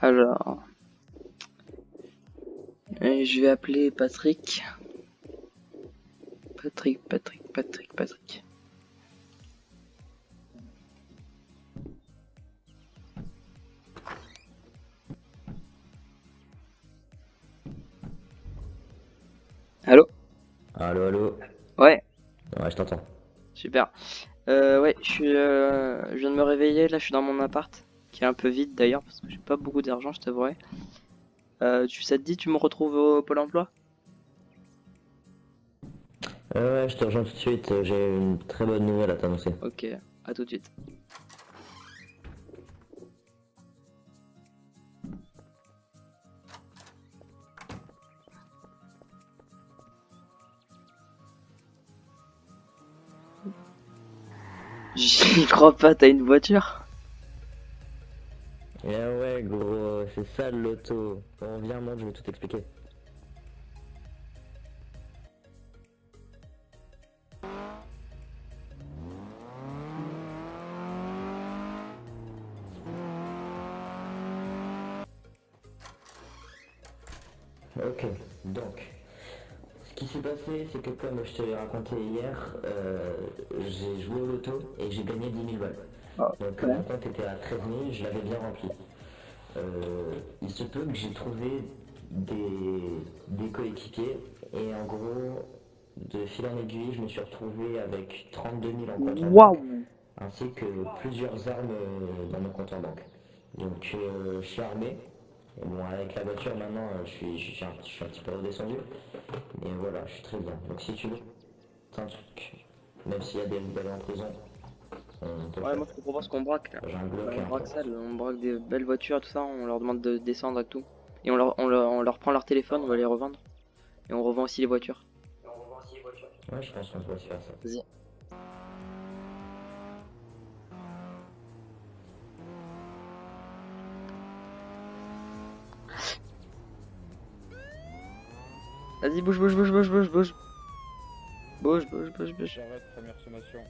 Alors. Et je vais appeler Patrick. Patrick, Patrick, Patrick, Patrick. Allô? Allô, allô? Ouais, Ouais, je t'entends. super. Euh, ouais, je suis, euh, je viens de me réveiller, là je suis dans mon appart, qui est un peu vide d'ailleurs, parce que j'ai pas beaucoup d'argent, je t'avouerai. Euh, tu, ça te dit, tu me retrouves au Pôle emploi? Ouais, ouais, je te rejoins tout de suite. J'ai une très bonne nouvelle à t'annoncer. Ok, à tout de suite. J'y crois pas, t'as une voiture? C'est ça le loto. Bon, viens, monte, je vais tout expliquer. Ok, donc, ce qui s'est passé, c'est que comme je te l'ai raconté hier, euh, j'ai joué au loto et j'ai gagné 10 000 balles. Ah, Donc ouais. mon compte était à 13 000, je l'avais bien rempli. Euh, il se peut que j'ai trouvé des, des coéquipiers et en gros, de fil en aiguille, je me suis retrouvé avec 32 000 en compte en banque, ainsi que plusieurs armes euh, dans mon compte en banque. Donc euh, je suis armé. Et bon, avec la voiture maintenant, je suis, je, suis un, je suis un petit peu redescendu. Mais voilà, je suis très bien. Donc si tu veux, c'est un truc, même s'il y a des rebelles en prison, on peut Ouais, moi je te propose qu'on braque là. On braque ça, on braque des belles voitures et tout ça, on leur demande de descendre et tout. Et on leur, on leur, on leur prend leur téléphone, on va les revendre. Et on revend aussi les voitures. Ouais, je pense qu'on peut se faire ça. Vas-y. Vas-y, bouge, bouge, bouge, bouge, bouge, bouge. Bouge, bouge, bouge, bouge. J'arrête, première sommation.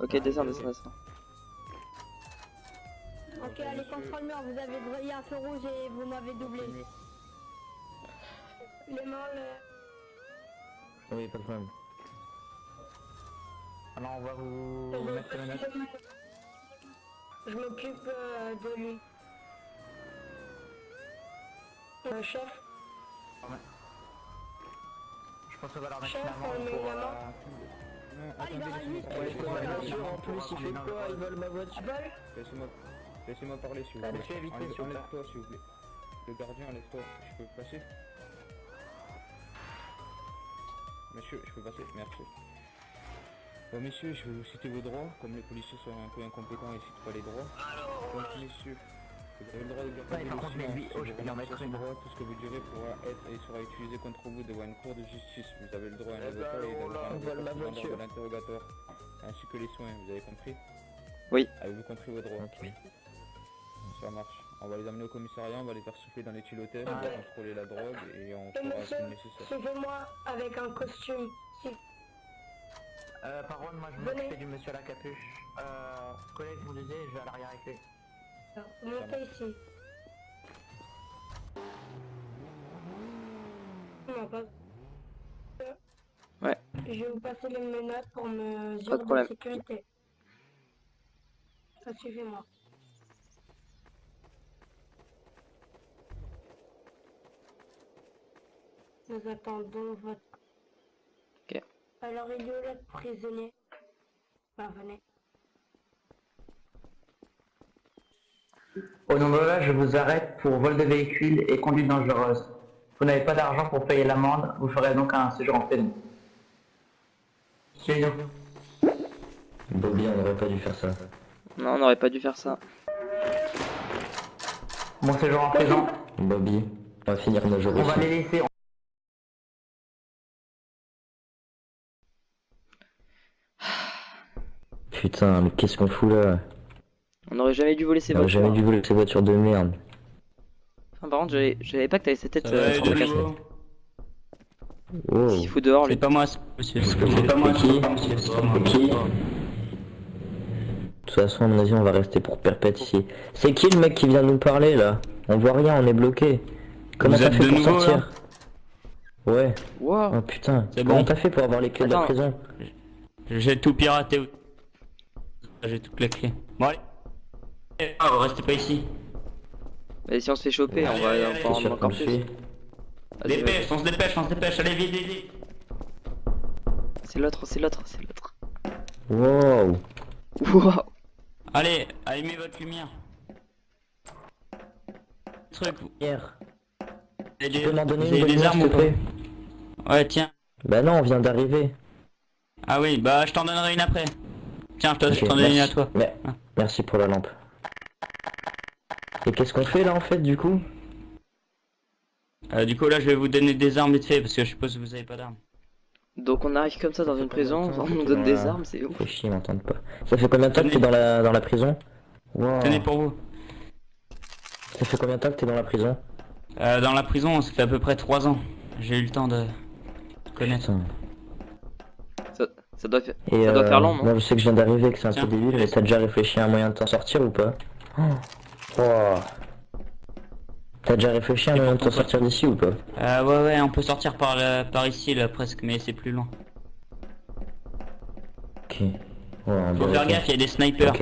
Ok, descends, descends, descends. Ok, allez, contrôle mur, vous avez il y a un feu rouge et vous m'avez doublé. Les mains, le... Oui, pas de problème. Alors on va vous je- mettre notes. Je m'occupe euh, de lui. Le chef, Je pense qu'on va leur mettre Chef, pour... une euh, amende. Non, Ah, il pas, parler. en plus, il fait quoi Il vole ma voiture. Laissez-moi laissez-moi parler s'il vous plaît. Enlève-toi s'il vous plaît. Le gardien, enlève-toi. Je peux passer Monsieur, je peux passer Merci. Bon messieurs, je vais vous citer vos droits, comme les policiers sont un peu incompétents et citent pas les droits. Donc messieurs, vous avez le droit de garder Ouais, par le contre, mais lui, oh, vous je vais lui en renoncez à mettre ce une. droit, tout ce que vous direz pourra être et sera utilisé contre vous devant une cour de justice. Vous avez le droit à un Eh ben, avocat et d'avoir un avocat de l'interrogatoire, ainsi que les soins, vous avez compris? Oui. Avez-vous compris vos droits? Ok. Ça marche. On va les amener au commissariat, on va les faire souffler dans les tuyautettes, on va contrôler la drogue et on fera ce nécessaire. suivez-moi avec un costume. Euh, par contre, moi je m'occupe du monsieur à la capuche. Euh, collègue, vous disiez, je vais à l'arrière avec lui. Montez ici. Non, pas... Ouais. Je vais vous passer les menottes pour Pas de mesures de, sécurité. Ça suivez-moi. Nous attendons votre... Ok. Alors, il y a le prisonnier. Ben, venez. Au nom de là, je vous arrête pour vol de véhicule et conduite dangereuse. Vous n'avez pas d'argent pour payer l'amende, vous ferez donc un séjour en prison. Bobby, on n'aurait pas dû faire ça. Non, on n'aurait pas dû faire ça. Bon séjour en prison. Bobby, on va finir nos jours On va les laisser. Putain, mais qu'est-ce qu'on fout là? On n'aurait jamais dû voler ces On aurait voitures. jamais dû voler ces voitures de merde. Enfin, par contre, j'avais j'avais pas que t'avais cette tête euh, de Oh, S'il fout dehors, lui. C'est pas moi, monsieur. C'est pas moi, qui monsieur. Tout toute façon, à mon avis, on va rester pour perpète ici. C'est qui le mec qui vient nous parler là? On voit rien, on est bloqué. Comment t'as fait de pour nouveau, sortir? Ouais. Wow. Oh putain. Comment bon. t'as fait pour avoir les clés de la prison? J'ai tout piraté. J'ai toutes les clés. Bon allez. Eh, oh, restez pas ici. Et si on se fait choper, on va allez, en allez, encore plus. Dépêche, on se dépêche, on se dépêche. Allez, vite, vite, vite. C'est l'autre, c'est l'autre, c'est l'autre. Wow. Wow. Allez, allumez votre lumière. Truc, Hier. avez Tu des, peux m'en donner une des armes ou pas Ouais, tiens. Bah non, on vient d'arriver. Ah oui, bah je t'en donnerai une après. Tiens, je t'en donne une à toi. Mais- Ah. Merci pour la lampe. Et qu'est-ce qu'on fait là en fait du coup? Euh, du coup, là, je vais vous donner des armes vite fait parce que je suppose que vous avez pas d'armes. Donc on arrive comme ça dans une prison, on nous donne des armes, c'est ouf. Faut chier, ils m'entendent pas. Ça fait combien de temps que t'es dans la, dans la prison? Wow. Tenez pour vous. Ça fait combien de temps que t'es dans la prison? Euh, dans la prison, ça fait à peu près 3 ans. J'ai eu le temps de connaître. Ça, ça doit faire... Et Ça doit euh, faire long, non? Moi je sais que je viens d'arriver, que c'est un Tiens. peu débile, mais t'as déjà réfléchi à un moyen de t'en sortir ou pas? Oh. Wow. T'as déjà réfléchi à moyen de sortir d'ici ou pas Euh, ouais, ouais, on peut sortir par, le- par ici, là, presque, mais c'est plus loin. Ok. Ouais, Faut faire gaffe, il y a des snipers.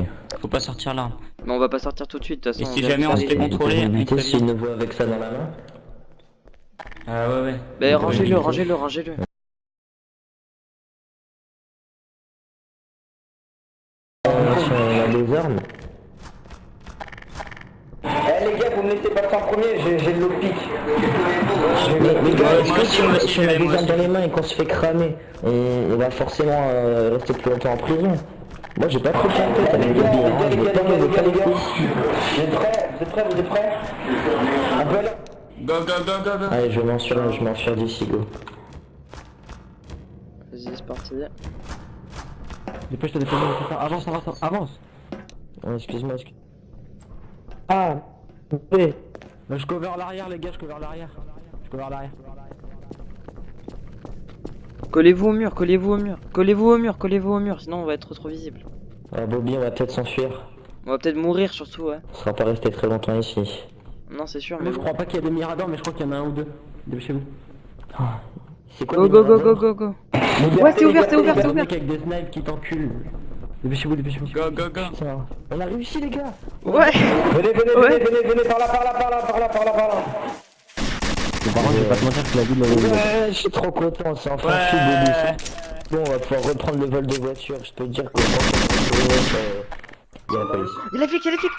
Faut pas sortir là. Mais on va pas sortir tout de suite, de toute Et façon. si vient jamais on se fait Et contrôler, on s'ils nous voient avec ça dans la main Ah ouais, ouais. Pouvez rangez-le, rangez-le, rangez-le. Si on a des armes. Les gars, vous me laissez passer en premier, j'ai l'eau pique. Mais, mais est-ce que si on, si a des armes dans les mains et qu'on se fait cramer, on, on va forcément euh, rester plus longtemps en prison? Moi j'ai pas trop de tête avec Les le gars, les hein. gars, les gars, pas les gars, me les gars, les gars. couilles. Vous êtes prêts? Vous êtes prêts? Vous êtes prêts? On peut aller Go, go, go, go, go. Allez, je m'enfuir, je m'enfuir d'ici, go. Vas-y, c'est parti. Dépêche-toi, dépêche-toi, avance, avance, avance. Oh, excuse-moi, excuse Ah Bah, je cover l'arrière, les gars, je cover l'arrière. Je cover l'arrière. Collez-vous au mur, collez-vous au mur. Collez-vous au mur, collez-vous au mur, sinon on va être trop visible. Ah, Bobby, on va peut-être s'enfuir. On va peut-être mourir surtout, ouais. On sera pas resté très longtemps ici. Non, c'est sûr, mais Moi, je crois pas qu'il y a des miradors, mais je crois qu'il y en a un ou deux. Dépêchez-vous. C'est quoi Go, go, go, go, go, go. Ouais, c'est ouvert, c'est ouvert, c'est ouvert. avec des snipes qui t'enculent. Dépêchez-vous, dépêchez-vous. Go, go, go. Putain, On a réussi, les gars Ouais Venez, venez, Ouais. venez, venez, venez, par là, par là, par là, par là, par là, par là. Par contre, je vais pas te mentir que la vie de la Ouais, je suis trop content, c'est enfin Ouais. Bobby. Bon, on va pouvoir reprendre le vol de voiture. Je peux te dire que euh, il y a la police. Il a flic, il a flic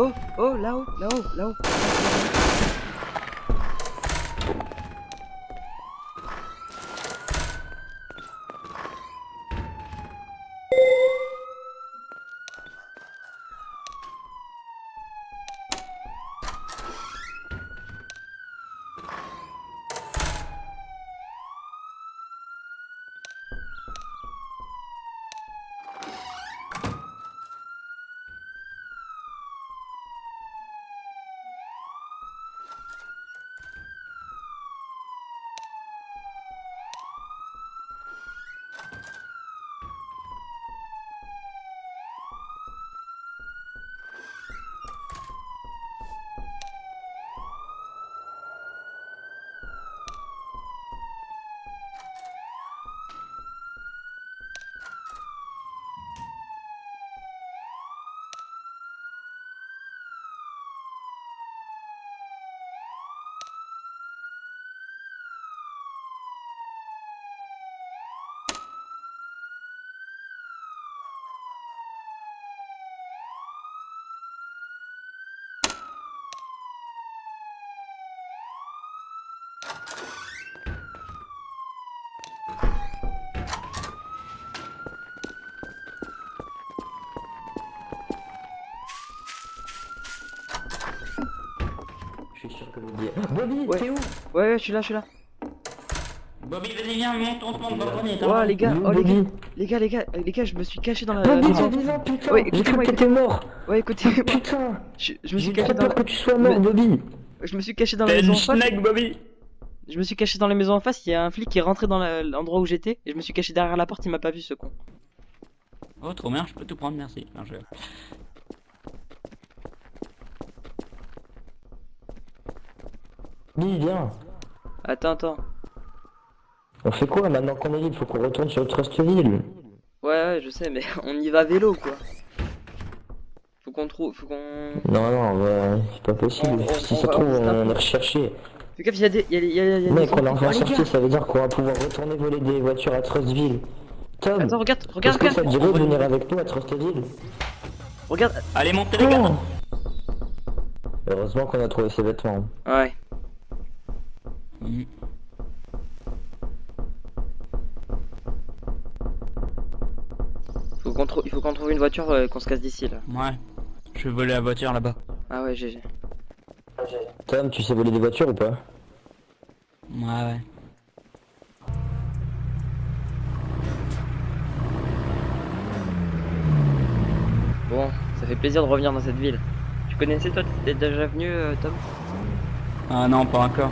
Oh, oh, là-haut, là-haut, là-haut. Que Bobby. Bobby, Ouais. t'es où Ouais, ouais, je suis là, je suis là. Bobby, vas-y, viens, monte, on te monte dans le grenier. Ouais, les gars, oh les gars, les gars, les gars, les gars, je me suis caché dans la Bobby, maison. t'es vivant, putain Ouais, J'ai cru écoutez-moi, que t'étais mort Ouais, écoutez-moi, Putain je, je me suis J'ai caché dans, peur que tu sois mort, Bobby je me suis caché dans la maison en face. Bobby. Je me suis caché dans la maison en face. Il y a un flic qui est rentré dans la- l'endroit où j'étais et je me suis caché derrière la porte. Il m'a pas vu, ce con. Oh, trop bien, je peux tout prendre, merci. Non, je... Bobby, viens Attends, attends. On fait quoi maintenant qu'on est libre Faut qu'on retourne sur Trustville Ouais, ouais, je sais, mais on y va à vélo, quoi. Faut qu'on trouve, faut qu'on. Non, non, bah, c'est pas possible. On- on- si on ça va- trouve, on va- on est recherché. Fais gaffe, il y a des, y a, y a, y a Mec, des on est enfin sorti, ça veut dire qu'on va pouvoir retourner voler des voitures à Trustville. Tom, Attends, regarde, est-ce regarde, que ça te regarde, dirait de venir avec nous à Trustville? Regarde. Allez, montez les gars. Heureusement qu'on a trouvé ses vêtements. Ouais. Faut qu'on trouve, il faut qu'on trouve une voiture, euh, qu'on se casse d'ici là. Ouais. Je vais voler la voiture là-bas. Ah ouais, GG. Tom, tu sais voler des voitures ou pas? Ouais, ouais. Bon, ça fait plaisir de revenir dans cette ville. Tu connaissais toi, t'es déjà venu, euh, Tom? Ah non, pas encore.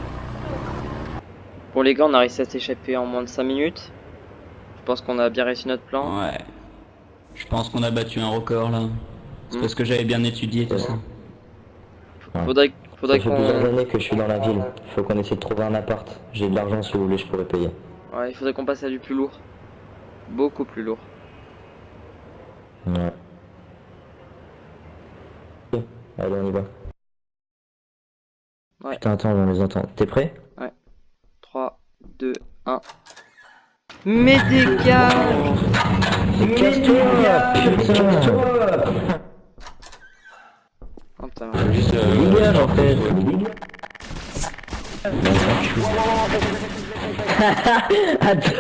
Pour les gars, on a réussi à s'échapper en moins de 5 minutes. Je pense qu'on a bien réussi notre plan. Ouais. Je pense qu'on a battu un record là. C'est Mm. parce que j'avais bien étudié tout ça. Faudrait, faudrait Ça fait plusieurs qu'on, années que je suis dans la ville. Faut qu'on essaie de trouver un appart. J'ai de l'argent si vous voulez, je pourrais payer. ouais, il faudrait qu'on passe à du plus lourd. Beaucoup plus lourd. Ouais. Ok, Allez, on y va. Ouais. Putain, attends, on les entend. T'es prêt? 3, 2, 1. Mais dégage Mais Putain Oh putain, Juste, Dégage en fait Attends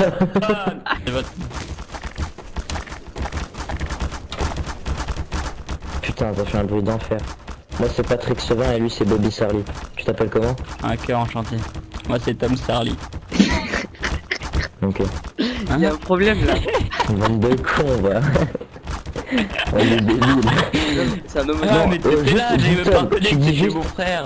Putain, t'as fait un bruit d'enfer. Moi c'est Patrick Sevin et lui c'est Bobby Sarly. Tu t'appelles comment? Un cœur enchanté. Moi c'est Tom Starly. Ok. il y a un problème là. Bande de cons, va. On est débiles. C'est un homme. Ah mais euh, t'étais là, juste- j'ai même pas c'était juste- mon frère.